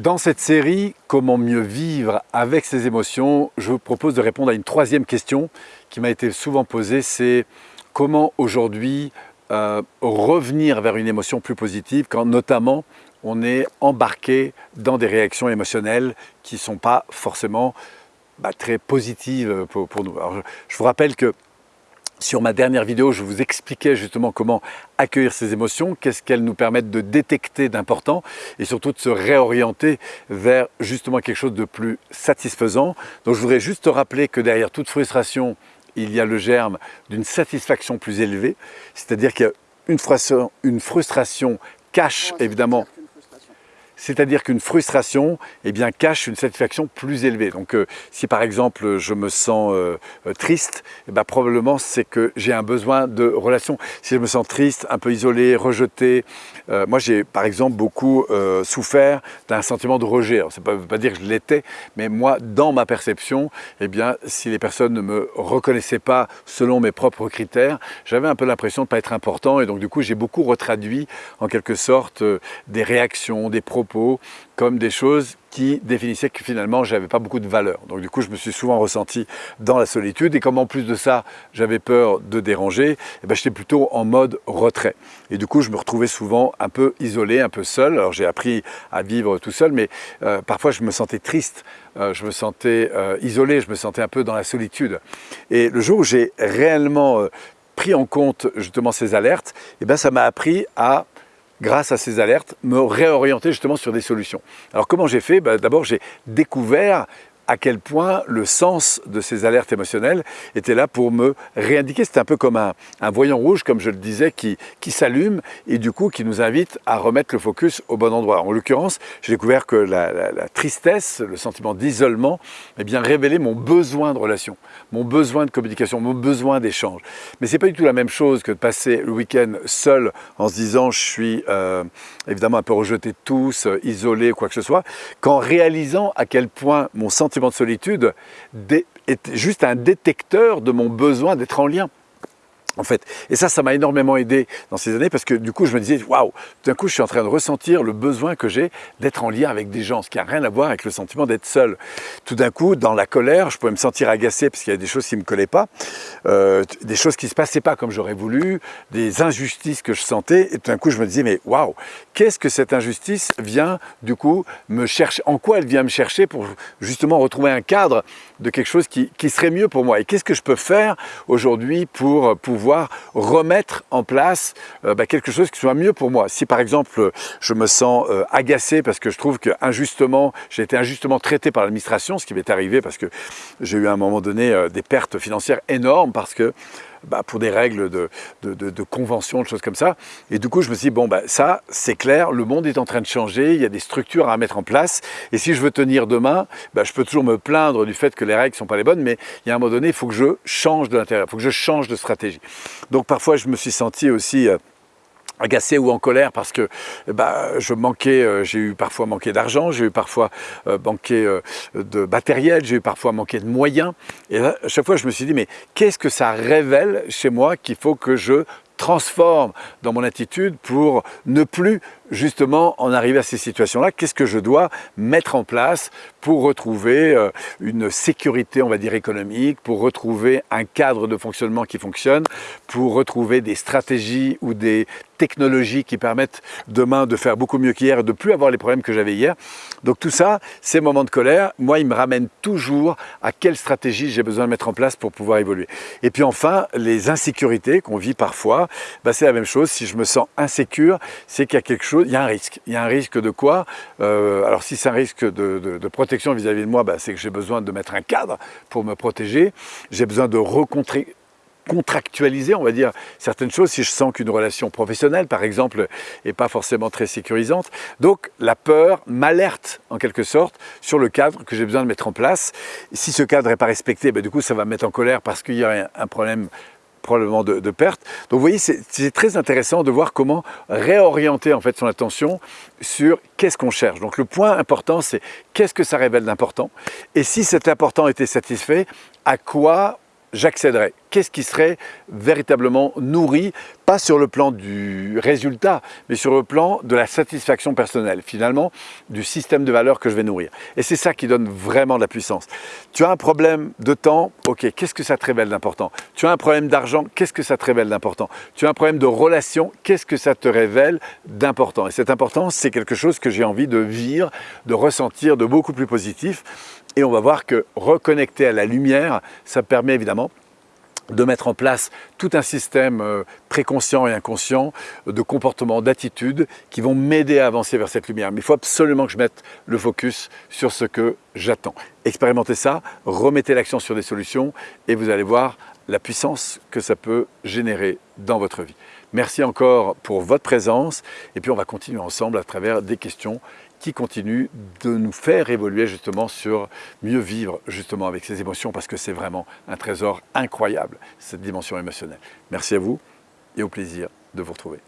Dans cette série, comment mieux vivre avec ses émotions, je vous propose de répondre à une troisième question qui m'a été souvent posée, c'est comment aujourd'hui euh, revenir vers une émotion plus positive quand notamment on est embarqué dans des réactions émotionnelles qui ne sont pas forcément bah, très positives pour, nous. je vous rappelle que sur ma dernière vidéo, je vous expliquais justement comment accueillir ces émotions, qu'est-ce qu'elles nous permettent de détecter d'important et surtout de se réorienter vers justement quelque chose de plus satisfaisant. Donc je voudrais juste rappeler que derrière toute frustration, il y a le germe d'une satisfaction plus élevée, c'est-à-dire qu'il y a une frustration, une frustration cache évidemment c'est-à-dire qu'une frustration eh bien, cache une satisfaction plus élevée. Donc euh, si par exemple je me sens euh, euh, triste, eh bien, probablement c'est que j'ai un besoin de relation. Si je me sens triste, un peu isolé, rejeté, moi j'ai par exemple beaucoup souffert d'un sentiment de rejet. Ça ne veut pas dire que je l'étais, mais moi dans ma perception, eh bien, si les personnes ne me reconnaissaient pas selon mes propres critères, j'avais un peu l'impression de ne pas être important et donc du coup j'ai beaucoup retraduit en quelque sorte des réactions, des propos comme des choses qui définissaient que finalement j'avais pas beaucoup de valeur. Donc du coup je me suis souvent ressenti dans la solitude et comme en plus de ça j'avais peur de déranger, eh ben, j'étais plutôt en mode retrait. Et du coup je me retrouvais souvent un peu isolé, un peu seul. Alors j'ai appris à vivre tout seul mais euh, parfois je me sentais triste, euh, je me sentais euh, isolé, je me sentais un peu dans la solitude. Et le jour où j'ai réellement pris en compte justement ces alertes, eh ben, ça m'a appris à grâce à ces alertes, me réorienter justement sur des solutions. Alors comment j'ai fait? Bah, D'abord, j'ai découvert à quel point le sens de ces alertes émotionnelles était là pour me réindiquer. C'est un peu comme un, voyant rouge, comme je le disais, qui, qui s'allume et du coup qui nous invite à remettre le focus au bon endroit. En l'occurrence, j'ai découvert que la, tristesse, le sentiment d'isolement, eh bien révélait mon besoin de relation, mon besoin de communication, mon besoin d'échange. Mais c'est pas du tout la même chose que de passer le week-end seul en se disant je suis euh, évidemment un peu rejeté de tous, euh, isolé, quoi que ce soit, qu'en réalisant à quel point mon sentiment de solitude est juste un détecteur de mon besoin d'être en lien en fait. Et ça, ça m'a énormément aidé dans ces années parce que du coup, je me disais, waouh, d'un coup, je suis en train de ressentir le besoin que j'ai d'être en lien avec des gens, ce qui n'a rien à voir avec le sentiment d'être seul. Tout d'un coup, dans la colère, je pouvais me sentir agacé parce qu'il y a des choses qui ne me collaient pas, euh, des choses qui ne se passaient pas comme j'aurais voulu, des injustices que je sentais. Et tout d'un coup, je me disais, mais waouh, qu'est-ce que cette injustice vient du coup me chercher, en quoi elle vient me chercher pour justement retrouver un cadre de quelque chose qui, qui serait mieux pour moi? Et qu'est-ce que je peux faire aujourd'hui pour pouvoir remettre en place euh, bah, quelque chose qui soit mieux pour moi? Si par exemple je me sens euh, agacé parce que je trouve que injustement, j'ai été injustement traité par l'administration, ce qui m'est arrivé parce que j'ai eu à un moment donné euh, des pertes financières énormes parce que bah, pour des règles de, de, convention, de choses comme ça. Et du coup, je me suis dit, bon, bah, ça, c'est clair, le monde est en train de changer, il y a des structures à mettre en place. Et si je veux tenir demain, bah, je peux toujours me plaindre du fait que les règles ne sont pas les bonnes, mais il y a un moment donné, il faut que je change de l'intérieur, il faut que je change de stratégie. Donc parfois, je me suis senti aussi... Euh, agacé ou en colère parce que bah, je manquais, euh, j'ai eu parfois manqué d'argent, j'ai eu parfois euh, manqué euh, de matériel, j'ai eu parfois manqué de moyens. Et à chaque fois, je me suis dit, mais qu'est-ce que ça révèle chez moi qu'il faut que je transforme dans mon attitude pour ne plus justement en arriver à ces situations-là Qu'est-ce que je dois mettre en place pour retrouver euh, une sécurité, on va dire, économique, pour retrouver un cadre de fonctionnement qui fonctionne, pour retrouver des stratégies ou des technologies qui permettent demain de faire beaucoup mieux qu'hier et de plus avoir les problèmes que j'avais hier. Donc tout ça, ces moments de colère, moi, ils me ramènent toujours à quelle stratégie j'ai besoin de mettre en place pour pouvoir évoluer. Et puis enfin, les insécurités qu'on vit parfois, bah, c'est la même chose. Si je me sens insécure, c'est qu'il y a quelque chose, il y a un risque. Il y a un risque de quoi? Euh, Alors si c'est un risque de, protection vis-à-vis de moi, bah, c'est que j'ai besoin de mettre un cadre pour me protéger. J'ai besoin de rencontrer contractualiser, on va dire, certaines choses si je sens qu'une relation professionnelle, par exemple, n'est pas forcément très sécurisante. Donc, la peur m'alerte, en quelque sorte, sur le cadre que j'ai besoin de mettre en place. Si ce cadre n'est pas respecté, ben, du coup, ça va me mettre en colère parce qu'il y a un problème probablement de, perte. Donc vous voyez, c'est très intéressant de voir comment réorienter en fait son attention sur qu'est-ce qu'on cherche. Donc le point important, c'est qu'est-ce que ça révèle d'important Et si cet important était satisfait, à quoi j'accéderai qu'est-ce qui serait véritablement nourri, pas sur le plan du résultat, mais sur le plan de la satisfaction personnelle, finalement, du système de valeurs que je vais nourrir. Et c'est ça qui donne vraiment de la puissance. Tu as un problème de temps, ok, qu'est-ce que ça te révèle d'important? Tu as un problème d'argent, qu'est-ce que ça te révèle d'important? Tu as un problème de relation, qu'est-ce que ça te révèle d'important? Et cette importance, c'est quelque chose que j'ai envie de vivre, de ressentir, de beaucoup plus positif. Et on va voir que reconnecter à la lumière, ça permet évidemment de mettre en place tout un système euh, préconscient et inconscient de comportements, d'attitudes qui vont m'aider à avancer vers cette lumière. Mais il faut absolument que je mette le focus sur ce que j'attends. Expérimentez ça, remettez l'action sur des solutions et vous allez voir la puissance que ça peut générer dans votre vie. Merci encore pour votre présence et puis on va continuer ensemble à travers des questions qui continuent de nous faire évoluer justement sur mieux vivre justement avec ces émotions parce que c'est vraiment un trésor incroyable, cette dimension émotionnelle. Merci à vous et au plaisir de vous retrouver.